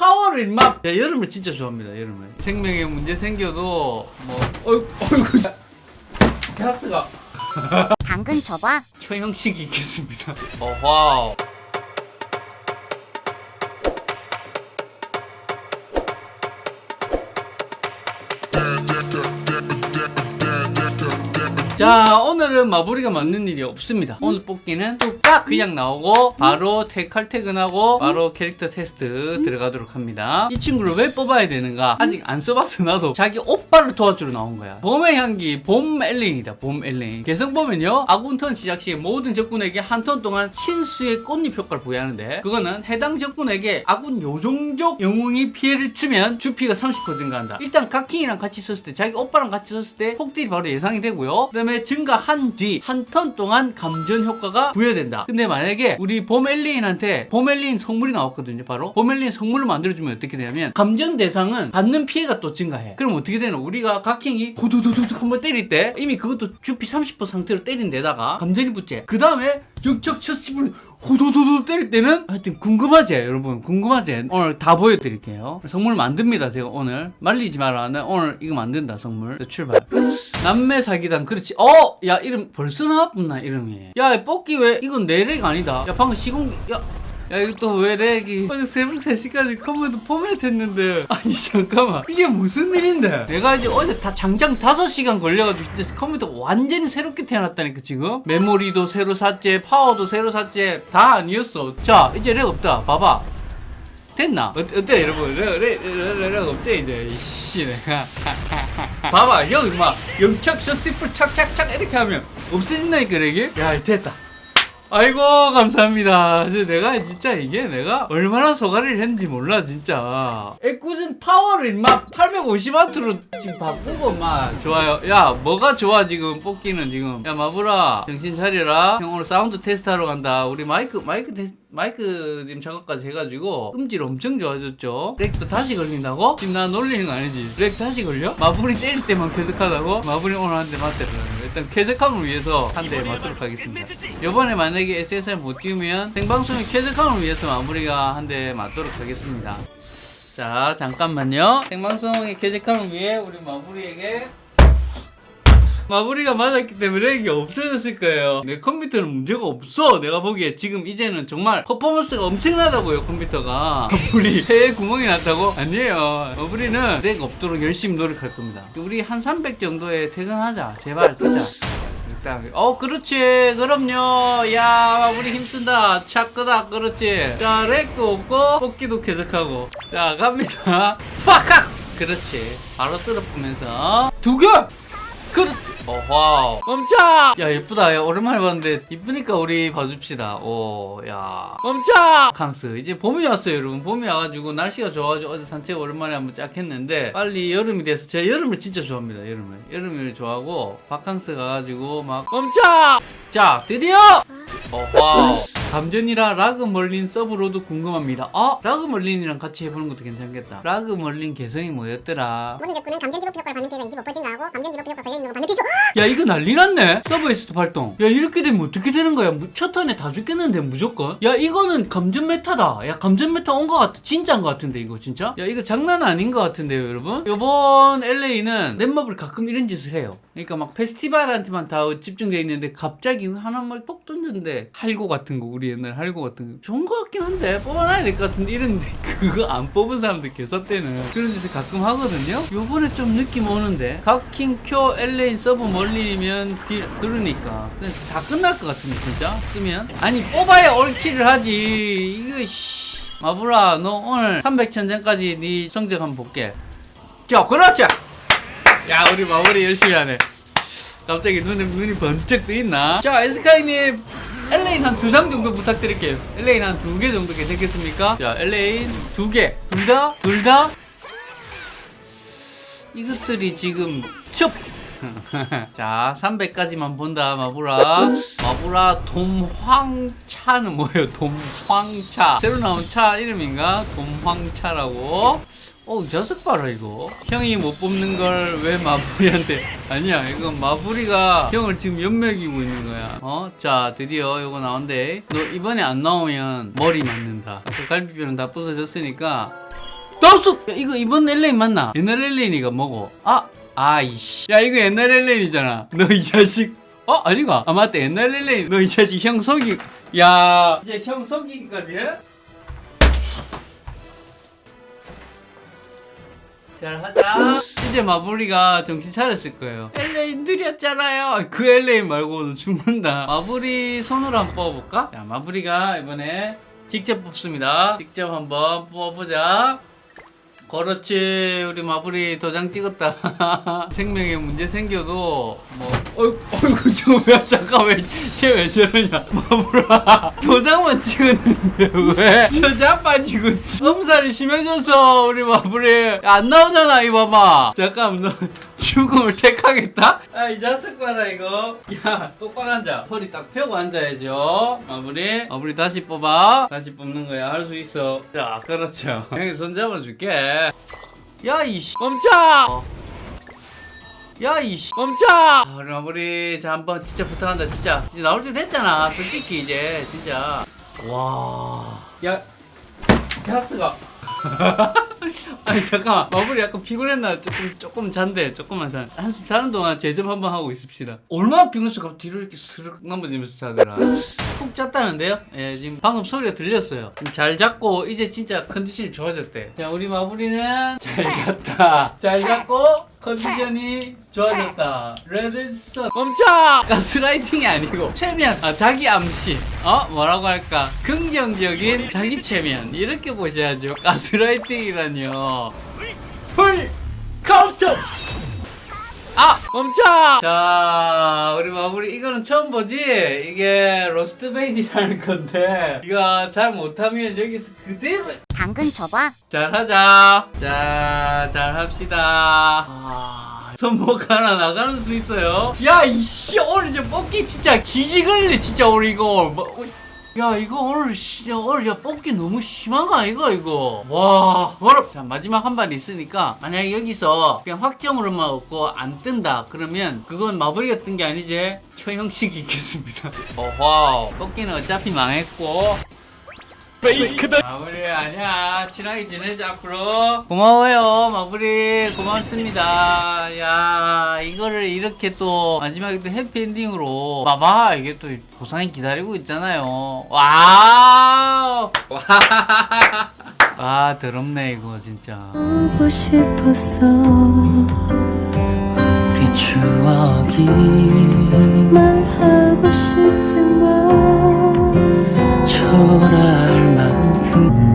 파워를 임마 야 여름을 진짜 좋아합니다 여름을. 생명에 문제 생겨도 뭐 어이구 어이구. 가스가. 당근 줘봐. 초형식이 있겠습니다. 어와 자 오늘은 마무리가 맞는 일이 없습니다. 오늘 뽑기는 뚝딱 그냥 나오고 바로 태- 칼퇴근하고 바로 캐릭터 테스트 들어가도록 합니다. 이 친구를 왜 뽑아야 되는가? 아직 안 써봐서 나도 자기 오빠를 도와주러 나온 거야. 봄의 향기 봄 엘렌이다 봄 엘렌 개성 보면요 아군 턴 시작 시 모든 적군에게 한 턴 동안 신수의 꽃잎 효과를 부여하는데 그거는 해당 적군에게 아군 요정족 영웅이 피해를 주면 주피가 30% 증가한다. 일단 각킹이랑 같이 썼을 때 자기 오빠랑 같이 썼을 때 폭딜이 바로 예상이 되고요. 그 다음에 증가한 뒤 한 턴 동안 감전 효과가 부여된다. 근데 만약에 우리 봄 엘리인 성물이 나왔거든요 바로. 봄 엘리인 성물을 만들어주면 어떻게 되냐면 감전 대상은 받는 피해가 또 증가해. 그럼 어떻게 되나 우리가 각킹이 고두두두 한번 때릴 때 이미 그것도 주피 30% 상태로 때린 데다가 감전이 붙지 그 다음에 역적 첫십을 호도도도 때릴 때는 하여튼 궁금하지 여러분. 궁금하지 오늘 다 보여드릴게요. 성물 만듭니다 제가 오늘. 말리지 마라. 나 오늘 이거 만든다 자, 출발. 남매 사기단 그렇지. 어! 야 이름 벌써 나왔구나 이름이. 야 뽑기 왜 이건 내렉 아니다. 야 방금 시공 야 야 이거 또 왜 렉이 어제 새벽 3시까지 컴퓨터 포맷 했는데. 아니 잠깐만. 이게 무슨 일인데? 내가 이제 어제 다 장장 5시간 걸려가지고 진짜 컴퓨터 완전히 새롭게 태어났다니까 지금? 메모리도 새로 샀지 파워도 새로 샀지 다 아니었어. 자 이제 렉 없다. 봐봐. 됐나? 어, 어때 여러분? 렉, 렉, 렉, 렉 없지 이제. 이씨 내가 봐봐 형 임마 영착 셔스티플 착착착 이렇게 하면 없어진다니까 렉이? 야 됐다 아이고 감사합니다. 내가 진짜 이게 내가 얼마나 소가리를 했는지 몰라 진짜. 애꿎은 파워를 막 850와트로 지금 바꾸고 막 좋아요. 야 뭐가 좋아 지금 뽑기는 지금. 야 마브라 정신 차려라. 형 오늘 사운드 테스트 하러 간다. 우리 마이크 마이크 테스트 마이크 지금 작업까지 해가지고 음질 엄청 좋아졌죠. 렉도 다시 걸린다고? 지금 나 놀리는 거 아니지? 렉 다시 걸려? 마블이 때릴 때만 쾌적하다고? 마블이 오늘 한 대 맞대라. 일단 쾌적함을 위해서 한 대 맞도록 하겠습니다. 이번에 만약에 SSR 못 띄우면 생방송의 쾌적함을 위해서 마무리가 한 대 맞도록 하겠습니다. 자 잠깐만요. 생방송의 쾌적함을 위해 우리 마무리에게 마무리가 맞았기 때문에 이게 없어졌을 거예요. 내 컴퓨터는 문제가 없어. 내가 보기에 지금 이제는 정말 퍼포먼스가 엄청나다고요, 컴퓨터가. 마무리 폐에 구멍이 났다고? 아니에요. 마무리는 렉 없도록 열심히 노력할 겁니다. 우리 한 300 정도에 퇴근하자. 제발. 일단, 어, 그렇지. 그럼요. 야, 마무리 힘쓴다. 차크다. 그렇지. 자, 렉도 없고, 뽑기도 계속하고. 자, 갑니다. 파카! 그렇지. 바로 뚫어보면서. 두 개! 그렇 어, 와우. 멈춰! 야, 예쁘다. 야, 오랜만에 봤는데, 이쁘니까 우리 봐줍시다. 오, 야. 멈춰! 강스. 이제 봄이 왔어요, 여러분. 봄이 와가지고, 날씨가 좋아가지고, 어제 산책 오랜만에 한번 쫙 했는데, 빨리 여름이 돼서, 제가 여름을 진짜 좋아합니다, 여름을. 여름을 좋아하고, 바캉스 가가지고, 막, 멈춰! 자, 드디어! 어, 와우. 감전이라 라그 멀린 서브로도 궁금합니다. 아, 라그 멀린이랑 같이 해보는 것도 괜찮겠다. 라그 멀린 개성이 뭐였더라? 모든 적군은 감전 디버프 효과를 받는 피해가 25% 증가하고 감전 디버프 효과 걸려있는 건 받는 피해죠. 야 이거 난리 났네. 서브에스트 발동. 야 이렇게 되면 어떻게 되는 거야? 무- 첫 턴에 다 죽겠는데 무조건? 야 이거는 감전 메타다. 야 감전 메타 온거 같아. 진짜인 거 같은데 이거 진짜? 야 이거 장난 아닌 거 같은데요 여러분? 요번 LA는 넷마블 가끔 이런 짓을 해요. 그러니까 막 페스티벌한테만 다 집중돼 있는데 갑자기 하나만 톡 던졌는 데 할고 같은 거 우리 옛날 할고 같은 거. 좋은 거 같긴 한데 뽑아놔야 될 것 같은데 이런데 그거 안 뽑은 사람들 개섭대는 그런 짓을 가끔 하거든요. 요번에 좀 느낌 오는데 각킹 표 LA 서브 멀리면 딜 그러니까. 다 끝날 것 같은데 진짜? 쓰면? 아니 뽑아야 올킬을 하지. 이거 씨. 마블아 너 오늘 300천전까지 네 성적 한번 볼게. 자 그렇지! 야 우리 마무리 열심히 하네. 갑자기 눈에 눈이 번쩍 뜨있나? 자 에스카이님 엘레인 한 두 장 정도 부탁드릴게요. 엘레인 한 두 개 정도 괜찮겠습니까? 자 엘레인 두개둘 다 둘 다? 이것들이 지금 첩! 자 300까지만 본다 마부라 마부라 돔황차는 뭐예요? 돔황차. 새로 나온 차 이름인가? 돔황차라고 어, 자석 봐라, 이거. 형이 못 뽑는 걸 왜 마부리한테. 아니야, 이건 마부리가 형을 지금 연맥이고 있는 거야. 어? 자, 드디어 이거 나온대. 너 이번에 안 나오면 머리 맞는다. 아까 갈비뼈는 다 부서졌으니까. 나왔어! 야, 이거 이번 엘레인 맞나? 옛날 엘레인이가 뭐고? 아! 아이씨. 야, 이거 옛날 엘레인이잖아. 너 이 자식. 어? 아니가? 아, 맞다. 옛날 엘레인. 너 이 자식 형 속이. 야. 이제 형 속이기까지 해? 잘 하자. 이제 마블리가 정신 차렸을 거예요. 엘레인 느렸잖아요. 그 엘레인 말고도 죽는다. 마블리 손으로 한번 뽑아볼까? 자, 마블리가 이번에 직접 뽑습니다. 직접 한번 뽑아보자. 그렇지. 우리 마블이 도장 찍었다. 생명에 문제 생겨도 뭐 어이구 어이구 저왜 잠깐 왜쟤왜 저러냐. 마블아. 도장만 찍었는데 왜저 자빠지고 엄살이 심해져서 우리 마블이 안 나오잖아 이 봐봐. 잠깐 너 죽음을 택하겠다? 아 이 자식 봐라 이거. 야 똑바로 앉아. 허리 딱 펴고 앉아야죠. 마블이 마블이 다시 뽑아. 다시 뽑는 거야. 할 수 있어. 자 그렇죠. 형이 손 잡아줄게. 야 이씨. 멈춰! 야 이씨. 멈춰! 아, 마블이 자 한번 진짜 부탁한다 진짜. 이제 나올 때 됐잖아. 솔직히 이제 진짜. 와야 자스가 아니 잠깐만. 마블이 약간 피곤했나? 조금 조금 잔데 조금만 잔. 한숨 자는 동안 제점 한번 하고 있읍시다. 얼마나 피곤해서 뒤로 이렇게 스르륵 넘어지면서 자더라. 푹 잤다는데요? 예 지금 방금 소리가 들렸어요. 잘 잤고 이제 진짜 컨디션이 좋아졌대. 자 우리 마블이는 잘 잤다. 잘 잤고 컨디션이 좋아졌다. Red Sun. 멈춰! 가스라이팅이 아니고 최면. 아 자기 암시. 어? 뭐라고 할까? 긍정적인 자기 최면. 이렇게 보셔야죠. 가스라이팅이라뇨. Full! Counter! 아! 멈춰! 자 우리 마무리. 이거는 처음 보지? 이게 로스트베인이라는 건데. 이거 잘 못하면 여기서 그대로 당근 줘봐. 잘하자. 자, 잘합시다. 아, 손목 하나 나가는 수 있어요. 야, 이씨, 오늘 저 뽑기 진짜 지지걸리, 진짜 오늘 이거. 뭐, 어, 야, 이거 오늘, 씨, 오늘 야, 뽑기 너무 심한 거 아이가, 이거? 와, 어렵. 자, 마지막 한 발 있으니까, 만약에 여기서 그냥 확정으로만 얻고 안 뜬다. 그러면 그건 마블이가 뜬 게 아니지. 처형식이 있겠습니다. 어허, 뽑기는 어차피 망했고, 마무리 아니야. 친하게 지내자 앞으로. 고마워요 마무리. 고맙습니다. 야 이거를 이렇게 또 마지막에 또 해피엔딩으로 봐봐. 이게 또 보상이 기다리고 있잖아요. 와우! 와 더럽네 이거 진짜. 보고 싶었어. 그 추억이 말하고 싶지만 초라 할 만큼